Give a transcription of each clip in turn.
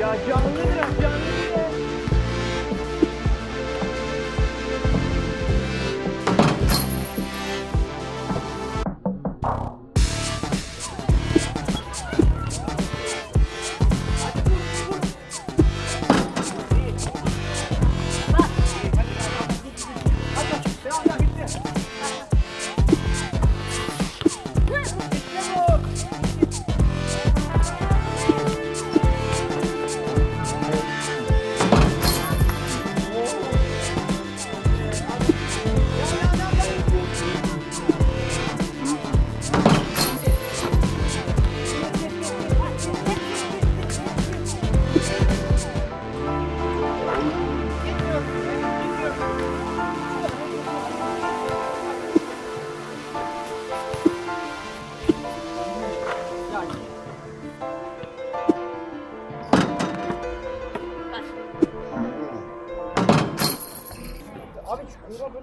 Ya canlı biraz canlı.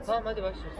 Tamam hadi başlıyoruz.